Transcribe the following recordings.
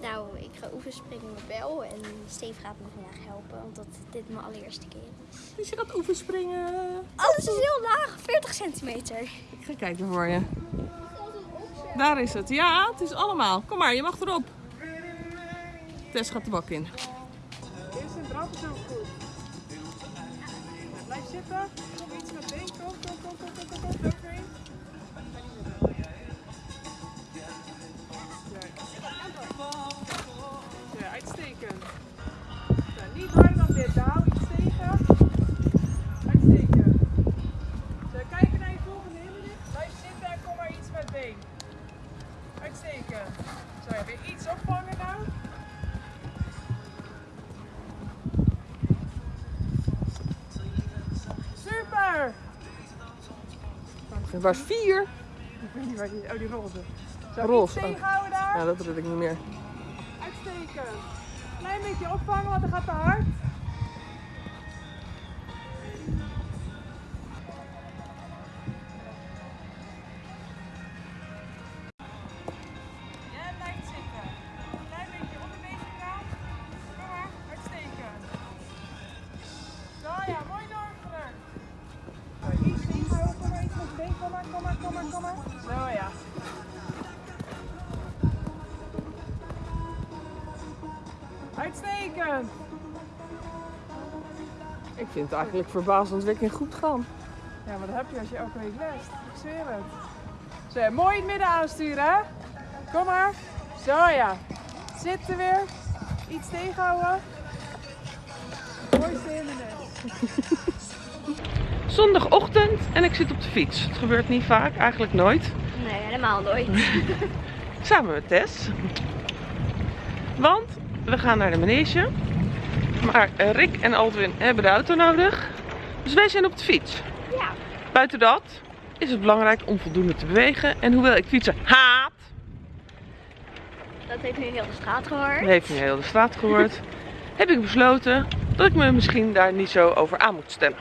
Nou, ik ga oefenspringen met Bel en Steve gaat me vandaag helpen, omdat dit mijn allereerste keer is. Dus je gaat oefenspringen. Oh, het is heel laag, 40 centimeter. Ik ga kijken voor je. Daar is het. Ja, het is allemaal. Kom maar, je mag erop. Tess gaat de bak in. Eerst een drap is ook goed. Blijf zitten. Kom iets met been. Kom, kom, kom, kom, kom. Uitstekend. Ja, niet harder dan dit. Hou iets tegen. Uitstekend. Zo, kijken naar je volgende hindernis. Blijf zitten en kom maar iets met been. Uitstekend. Zo, weer iets opvangen nou. Super! Er was vier. Ik weet niet waar die, oh die roze. Zo, Roze, oh. tegenhouden daar. Ja, dat red ik niet meer. Uitstekend. Klein beetje opvangen, want het gaat te hard. Ik vind het eigenlijk verbazendwekkend goed gaan. Ja, maar dat heb je als je elke week lest. Ik zweer het. Zo, mooi in het midden aansturen, hè? Kom maar. Zo ja. Zitten weer. Iets tegenhouden. Mooiste hindernis. Zondagochtend en ik zit op de fiets. Het gebeurt niet vaak, eigenlijk nooit. Nee, helemaal nooit. Samen met Tess. Want we gaan naar de manege. Maar Rick en Aldwin hebben de auto nodig. Dus wij zijn op de fiets. Ja. Buiten dat is het belangrijk om voldoende te bewegen. En hoewel ik fietsen haat, Dat heeft nu heel de straat gehoord. heeft nu heel de straat gehoord, heb ik besloten dat ik me misschien daar niet zo over aan moet stellen.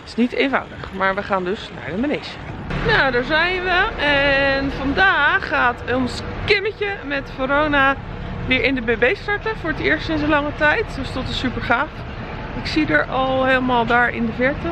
Het is niet eenvoudig, maar we gaan dus naar de manege. Nou, daar zijn we. En vandaag gaat ons Kimmetje met Verona weer in de BB starten. Voor het eerst sinds een lange tijd. Dus dat is super gaaf. Ik zie er al helemaal daar in de verte.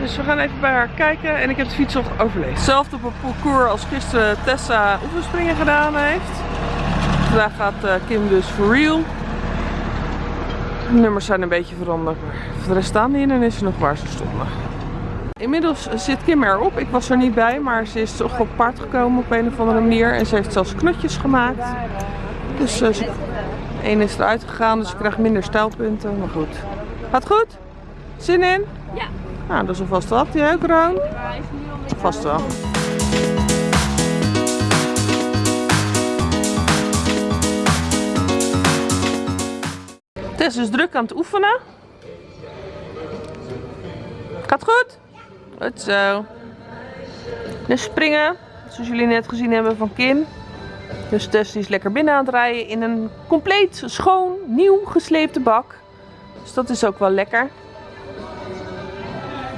Dus we gaan even bij haar kijken. En ik heb de fiets nog overleefd. Hetzelfde op het parcours als gisteren Tessa oefenspringen gedaan heeft. Vandaag gaat eh, Kim dus for real. De nummers zijn een beetje veranderd, maar voor de rest staan die hindernissen nog waar ze stonden. Inmiddels zit Kim erop. Ik was er niet bij, maar ze is toch op paard gekomen op een of andere manier. En ze heeft zelfs knotjes gemaakt. Dus één is eruit gegaan, dus ze krijgt minder stijlpunten. Maar goed. Gaat goed? Zin in? Ja. Nou, dat is alvast wat. Jij ook, Roon? Vast wel. Tess is druk aan het oefenen. Gaat goed? Goed zo. Dus springen, zoals jullie net gezien hebben van Kim. Dus Tess die is lekker binnen aan het rijden in een compleet schoon, nieuw gesleepte bak. Dus dat is ook wel lekker.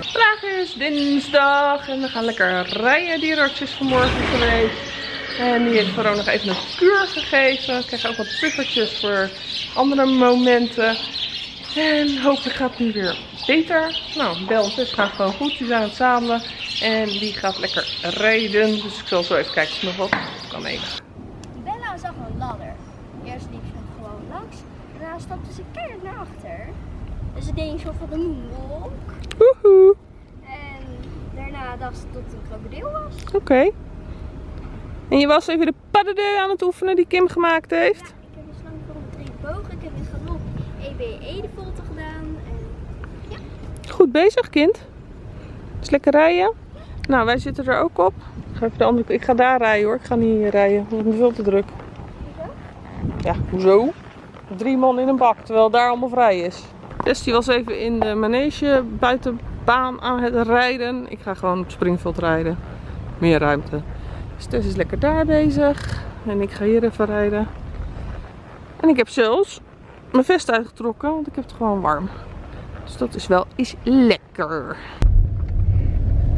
Vandaag is dinsdag en we gaan lekker rijden. Dierenarts is vanmorgen geweest. En die heeft gewoon nog even een kuur gegeven. Ik krijg ook wat puffertjes voor andere momenten. En hopelijk gaat het nu weer beter. Nou, Bel Tess gaan gewoon goed. Die zijn aan het zadelen. En die gaat lekker rijden. Dus ik zal zo even kijken of nog wat kan nemen. Bella zag een ladder. Eerst liep ze gewoon langs. Stapte ze keihard naar achter. Dus ze deed een soort van een. Woehoe. En daarna dacht ze dat het een krokodil was. Oké. En je was even de paddedeu aan het oefenen die Kim gemaakt heeft. Ja, ik heb een slang een drie bogen. Ik heb in galop EBE de volte gedaan. En Goed bezig, kind. Is lekker rijden. Nou, wij zitten er ook op. Ik ga, even de andere... ik ga daar rijden hoor. Ik ga niet hier rijden. Want ik ben veel te druk. Ja, hoezo? Drie man in een bak, terwijl daar allemaal vrij is. Tess die was even in de manege buitenbaan aan het rijden. Ik ga gewoon op springveld rijden. Meer ruimte. Dus Tess is lekker daar bezig. En ik ga hier even rijden. En ik heb zelfs mijn vest uitgetrokken, want ik heb het gewoon warm. Dus dat is wel is lekker.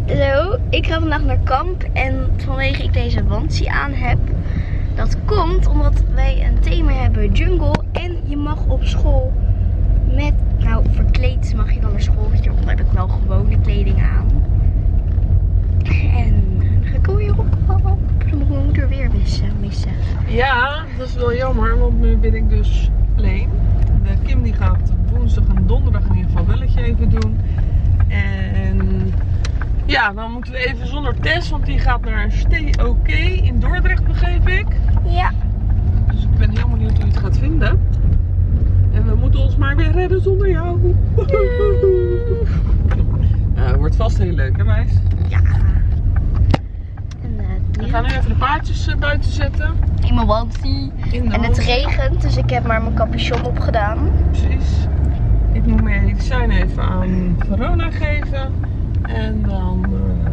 Zo, ik ga vandaag naar kamp en vanwege ik deze wansie aan heb, dat komt omdat wij een thema school met, nou verkleed mag je dan naar school. Hieronder heb ik wel gewone kleding aan. En dan ga ik alweer op. Dan moet mijn moeder weer missen. missen. Ja, dat is wel jammer, want nu ben ik dus alleen. De Kim die gaat woensdag en donderdag in ieder geval belletje even doen. En ja, dan moeten we even zonder Tess, want die gaat naar een Stay OK in Dordrecht, begreep ik. Ja. Dus ik ben heel benieuwd hoe je het gaat vinden. En we moeten ons maar weer redden zonder jou. Ja, het wordt vast heel leuk, hè meis? Ja. En, We gaan nu even de paardjes eh, buiten zetten. in mijn de En het regent, dus ik heb maar mijn capuchon opgedaan. Precies. Ik moet mijn medicijn even aan Verona geven. En dan eh,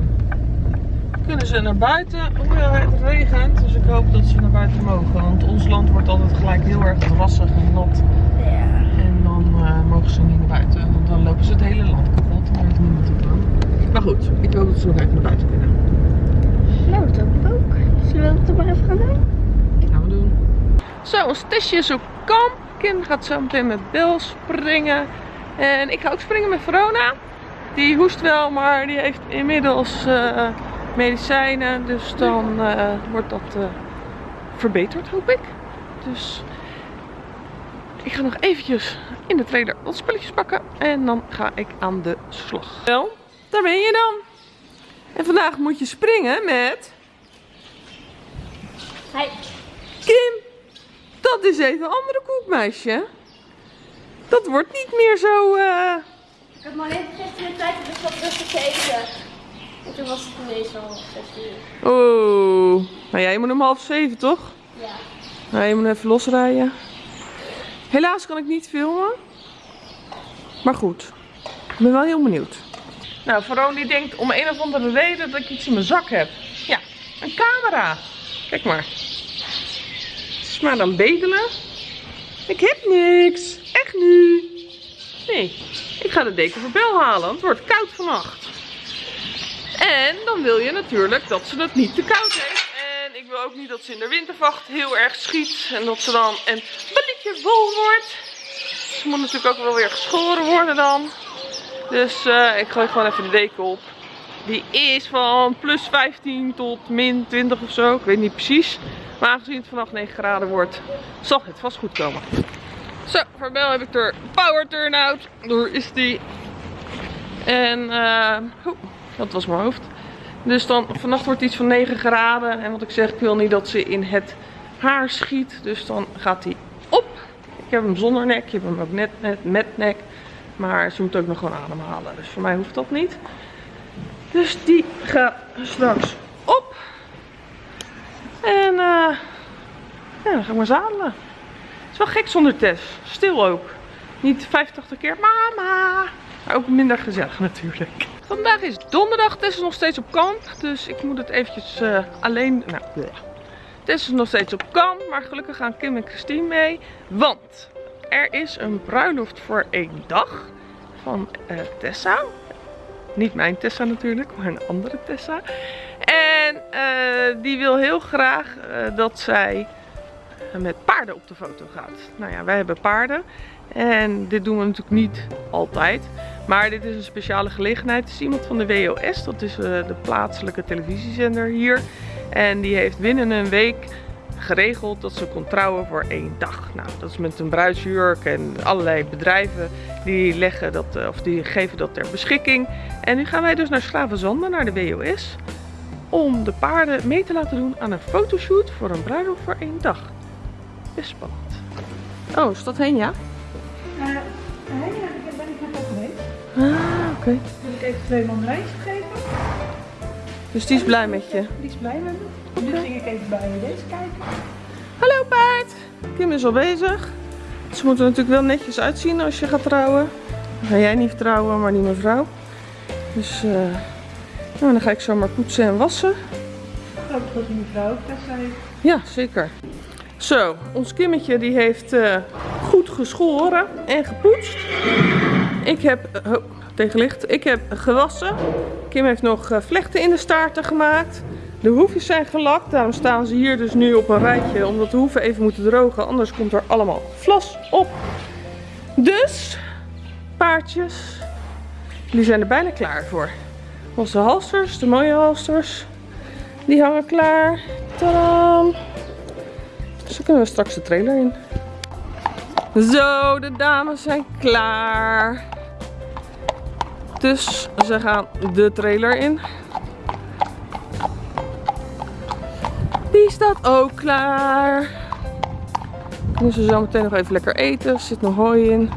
kunnen ze naar buiten. Hoewel het regent, dus ik hoop dat ze naar buiten mogen. Want ons land wordt altijd gelijk heel erg drassig en nat. Ja. En dan eh, mogen ze niet naar buiten. Want dan lopen ze het hele land kapot. Daar heeft niemand het aan. Maar goed, ik hoop dat ze nog even naar buiten kunnen. Nou, dat hoop ik ook. Zullen we dat maar even gaan doen? gaan we doen. Zo, ons testje is op kamp. Kim gaat zo meteen met Bel springen. En ik ga ook springen met Verona. Die hoest wel, maar die heeft inmiddels eh, medicijnen. Dus dan eh, wordt dat eh, verbeterd, hoop ik. Dus ik ga nog eventjes in de trailer wat spulletjes pakken. En dan ga ik aan de slag. Wel, daar ben je dan. En vandaag moet je springen met... Hi. Kim, dat is even een andere koek, meisje. Dat wordt niet meer zo. Ik heb maar even gisteren de tijd om dus wat rustig te eten. En toen was het ineens al 6 uur. Oeh. Nou, jij moet om half zeven, toch? Ja. Nou, je moet even losrijden. Helaas kan ik niet filmen. Maar goed, ik ben wel heel benieuwd. Nou, Veron die denkt om een of andere reden dat ik iets in mijn zak heb. Ja, een camera. Kijk maar. Het is maar dan bedelen. Ik heb niks. Echt nu. Nee, ik ga de deken voor Bel halen, want het wordt koud vannacht. En dan wil je natuurlijk dat ze het niet te koud heeft. En ik wil ook niet dat ze in de wintervacht heel erg schiet. En dat ze dan een balletje wol wordt. Ze moet natuurlijk ook wel weer geschoren worden dan. Dus eh, ik gooi gewoon even de deken op. Die is van plus 15 tot min 20 of zo. Ik weet niet precies. Maar aangezien het vannacht 9 graden wordt, zal het vast goed komen. Zo, voor Bel heb ik er power turnout. Door is die. En, oh, dat was mijn hoofd. Dus dan, vannacht wordt iets van 9 graden. En wat ik zeg, ik wil niet dat ze in het haar schiet. Dus dan gaat hij op. Ik heb hem zonder nek. Je hebt hem ook net, net met nek. Maar ze moet ook nog gewoon ademhalen. Dus voor mij hoeft dat niet. Dus die gaat straks op. En eh, ja, dan ga ik maar zadelen. Wel gek zonder Tess. Stil ook. Niet 85 keer mama. Maar ook minder gezellig natuurlijk. Vandaag is donderdag. Tess is nog steeds op kamp. Dus ik moet het eventjes eh, alleen... Nou. Tess is nog steeds op kamp. Maar gelukkig gaan Kim en Christine mee. Want er is een bruiloft voor één dag. Van eh, Tessa. Niet mijn Tessa natuurlijk, maar een andere Tessa. En eh, die wil heel graag dat zij met paarden op de foto gaat. Nou ja, wij hebben paarden. En dit doen we natuurlijk niet altijd. Maar dit is een speciale gelegenheid. Het is iemand van de WOS. Dat is eh, de plaatselijke televisiezender hier. En die heeft binnen een week geregeld dat ze kon trouwen voor één dag. Nou, dat is met een bruidsjurk en allerlei bedrijven die, leggen dat, eh, of die geven dat ter beschikking. En nu gaan wij dus naar Schravenzanden, naar de WOS. Om de paarden mee te laten doen aan een fotoshoot voor een bruiloft voor één dag. Best spannend. Oh, is dat heen, ja? Uh, nee, daar ben ik net op. Ah, oké. Wil ik even twee man lijst geven? Dus die is blij met je. Die is blij met me. Nu ging ik even bij deze kijken. Hallo paard! Kim is al bezig. Ze moeten er natuurlijk wel netjes uitzien als je gaat trouwen. Dan ga jij niet trouwen, maar die mevrouw. Dus eh, nou, dan ga ik zo maar poetsen en wassen. Ik hoop dat die mevrouw ook Tessa heeft. Ja, zeker. Zo, ons Kimmetje die heeft eh, goed geschoren en gepoetst. Ik heb, oh, tegenlicht, ik heb gewassen. Kim heeft nog eh, vlechten in de staarten gemaakt. De hoefjes zijn gelakt, daarom staan ze hier dus nu op een rijtje. Omdat de hoeven even moeten drogen, anders komt er allemaal vlas op. Dus, paardjes, die zijn er bijna klaar voor. Onze halsters, de mooie halsters, die hangen klaar. Tadam! Dus dan kunnen we straks de trailer in. Zo, de dames zijn klaar. Dus ze gaan de trailer in. Die staat ook klaar. Kunnen ze zo meteen nog even lekker eten. Er zit nog hooi in.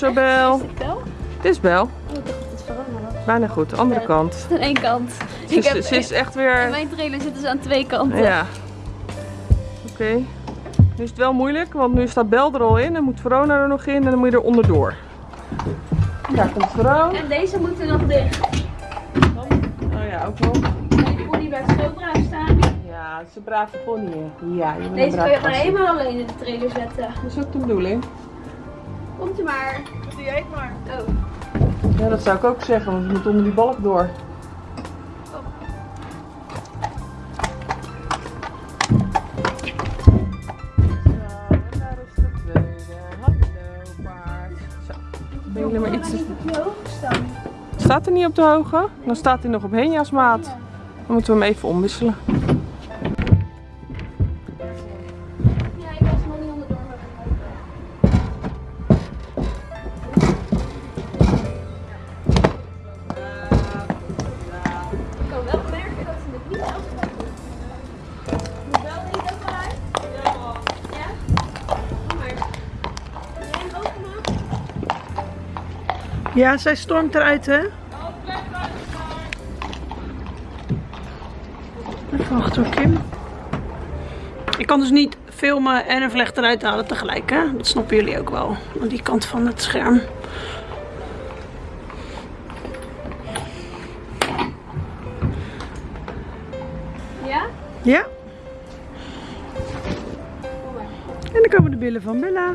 Zo, Bel. Is het? Het is Bel. Oh, ik dacht dat het was. Bijna goed. De andere Ja. kant. Aan één kant. Ze Ik is, heb, ze is echt in weer... mijn trailer zitten ze aan twee kanten. Ja. Oké. Nu is het wel moeilijk, want nu staat Bel er al in en moet Verona er nog in en dan moet je er onderdoor. Daar komt Verona. En deze moeten nog dicht. Oh ja, ook wel. Deze pony blijft zo braaf staan. Ja, het is een brave pony. Ja, je Deze kun je gewoon helemaal alleen in de trailer zetten. Dat is ook de bedoeling. Komt u maar. Die eet maar. Oh. Ja, dat zou ik ook zeggen, want we moeten onder die balk door. Zo, en daar is de tweede. Hallo, paard. Zo. Ben jullie maar iets... niet op je hoog staan. Staat hij niet op de hoge? Dan staat hij nog op Henja's maat. Dan moeten we hem even omwisselen. Ja, zij stormt eruit, hè? Even wachten hoor, Kim. Ik kan dus niet filmen en een vlecht eruit halen tegelijk, hè? Dat snappen jullie ook wel. Aan die kant van het scherm. Ja? Ja. En dan komen de billen van Bella.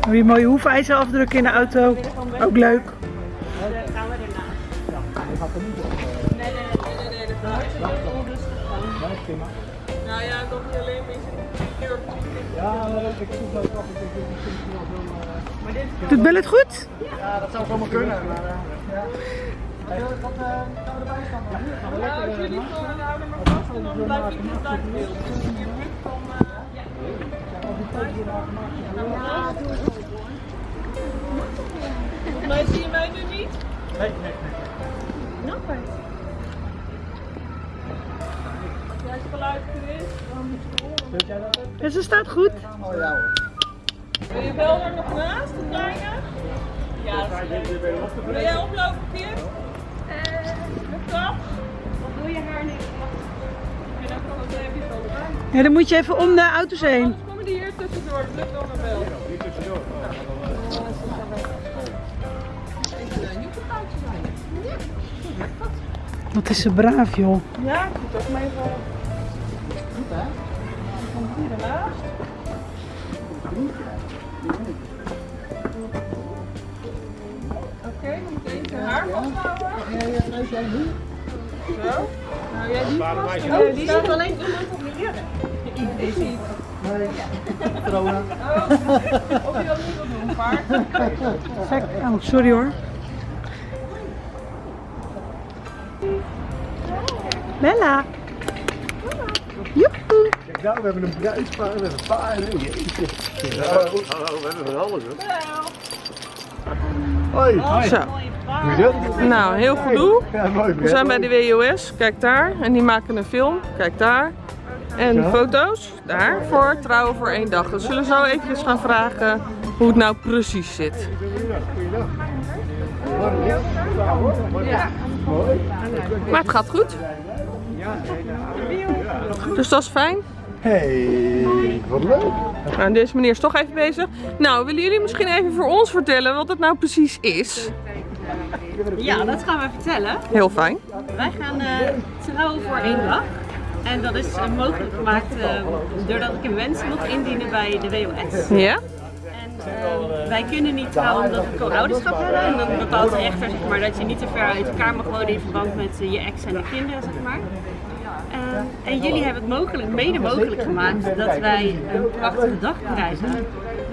een eh, je mooie hoefijzerafdrukken in de auto? Ook leuk. Nee, nee, nee, nee, heel onrustig gaan. Nou ja, dat niet alleen, maar je zit hier op Doet Bella het goed? Ja, dat zou zomaar kunnen. Maar, ja. Wat uh, gaan we erbij staan? Nou, als eh, jullie voor houden maar vast en dan blijf ik niet. Dus eh, Volgens mij zie je mij nu niet. Nee, nee, nee. Als jij het geluid is, dan moet je horen. Weet jij dat? Ja, ze staat goed. Oh ja hoor. Wil je wel er nog naast, de kleine? Ja, dat is leuk. Wil jij oplopen, Kim? Ja, dan moet je even om de auto's heen. Anders komen die hier tussendoor, het lukt allemaal wel. Hier tussendoor. Wat is ze braaf, joh. Ja, ik moet ook maar even. Goed hè? Komt hier ernaast. Oké, dan moet je even haar vasthouden. Zo. Nou, jij die vast. Oh, die staat alleen iemand op hier. Ik niet. Corona. Oh, of je dat niet wil doen, paard. Oh, sorry hoor. Bella. Joehoe. Kijk nou, we hebben een bruidspaar, we hebben paarden. Jeetje. Ja, hallo, we hebben van alles hoor. Hoi. Zo. Is het? Nou, heel gedoe. Ja, mooi. We zijn bij de WOS, kijk daar. En die maken een film, kijk daar. En Zo. foto's, daar, voor trouwen voor één dag. We zullen zo eventjes gaan vragen hoe het nou precies zit. Ja. Mooi. Maar het gaat goed. Dus dat is fijn. Hey, wat leuk. Nou, deze meneer is toch even bezig. Nou, willen jullie misschien even voor ons vertellen wat het nou precies is? Ja, dat gaan we vertellen. Heel fijn. Wij gaan eh, trouwen voor één dag. En dat is eh, mogelijk gemaakt eh, doordat ik een wens mocht indienen bij de WOS. Ja? En eh, wij kunnen niet trouwen omdat we co-ouderschap hebben. En dan bepaalt de rechter zeg maar, dat je niet te ver uit elkaar mag wonen in verband met je ex en de kinderen. Zeg maar. En jullie hebben het mogelijk, mede mogelijk gemaakt dat wij een prachtige dag krijgen.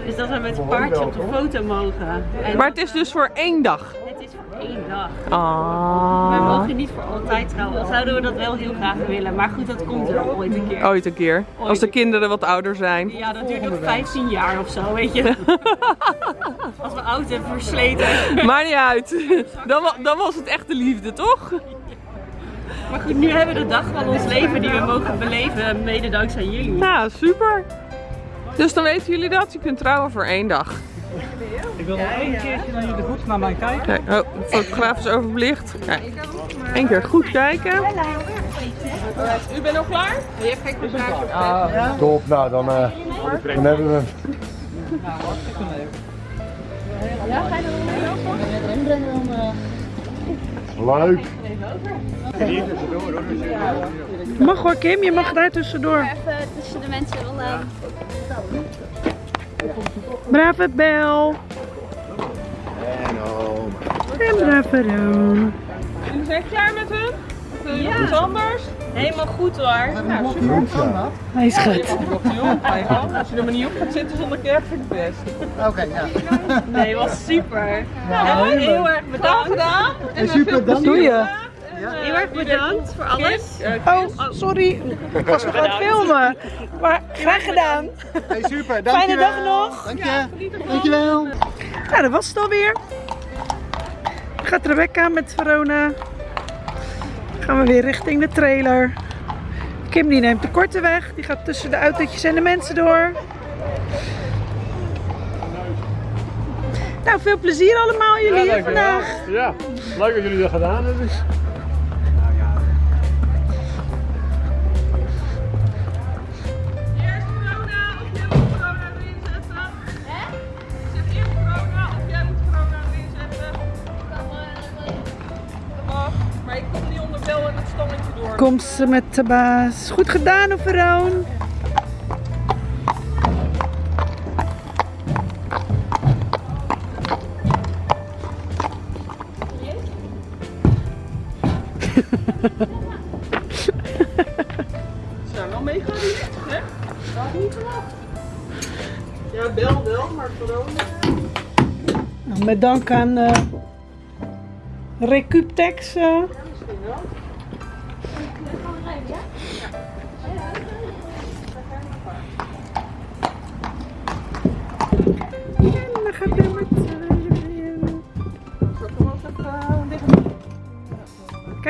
Dus dat we met een paardje op de foto mogen. En Maar het is dus voor één dag. Het is voor één dag. We mogen niet voor altijd trouwen. Dan zouden we dat wel heel graag willen. Maar goed, dat komt er ooit een keer. Ooit een keer. Als de kinderen wat ouder zijn. Ja, dat duurt nog 15 jaar of zo, weet je. Als we oud en versleten. Maakt niet uit. Dan, dan was het echt de liefde, toch? Maar goed, nu hebben we de dag van ons leven die we mogen beleven, mede dankzij jullie. Nou, super. Dus dan weten jullie dat. Je kunt trouwen voor één dag. Ik wil nog één keertje naar jullie goed naar mij kijken. Kijk, oh, de fotograaf is overbelicht. Kijk. Eén keer goed kijken. U bent al klaar? Je hebt geen vraag. Top, nou dan, eh, dan hebben we hem. Leuk. Mag hoor Kim, je mag daar tussendoor. Even tussen de mensen vandaan. Brave Bel. En home. En brave Roon. Jullie zijn klaar met hun? Iets anders? Helemaal goed hoor. Hij is goed. Klopt hij je gang. Als je er maar niet op gaat zitten zonder kerk, vind ik het best. Nee, was super. Heel erg bedankt. gedaan. En super, dank Doe je? Heel erg bedankt voor alles. Oh, sorry. Ik was nog aan het filmen. Maar graag gedaan. Hey, super, dankjewel. Fijne dag nog. Dank je. Dankjewel. Nou, dat was het alweer. Gaat Rebecca met Verona. Gaan we weer richting de trailer. Kim die neemt de korte weg. Die gaat tussen de autootjes en de mensen door. Nou, veel plezier allemaal jullie hier vandaag. Ja, leuk dat jullie dat gedaan hebben. Komt ze met de baas. Goed gedaan, Veroon. Ze zijn wel mega rustig, hè? Dat had niet verwacht. Ja, bel wel, maar corona... Nou, Met dank aan eh Recuptex. eh. En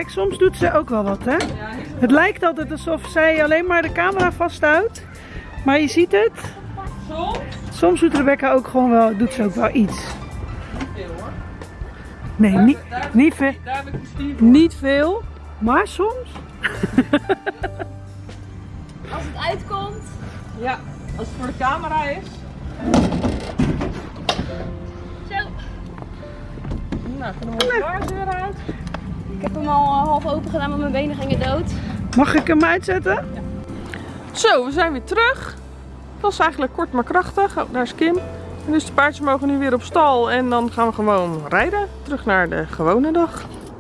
Kijk, soms doet ze ook wel wat, hè? Het lijkt altijd alsof zij alleen maar de camera vasthoudt. Maar je ziet het. Soms? Soms doet Rebecca ook gewoon wel, doet ze ook wel iets. Veel hoor. Nee, niet, niet, veel, Daar heb ik Steve voor. niet veel, maar soms. Als het uitkomt. Ja, als het voor de camera is. Zo. Nou, gaan we de glazen weer uit. Ik heb hem al eh, half open gedaan, want mijn benen gingen dood. Mag ik hem uitzetten? Zo, we zijn weer terug. Het was eigenlijk kort maar krachtig. Oh, daar is Kim. En dus de paardjes mogen nu weer op stal en dan gaan we gewoon rijden. Terug naar de gewone dag.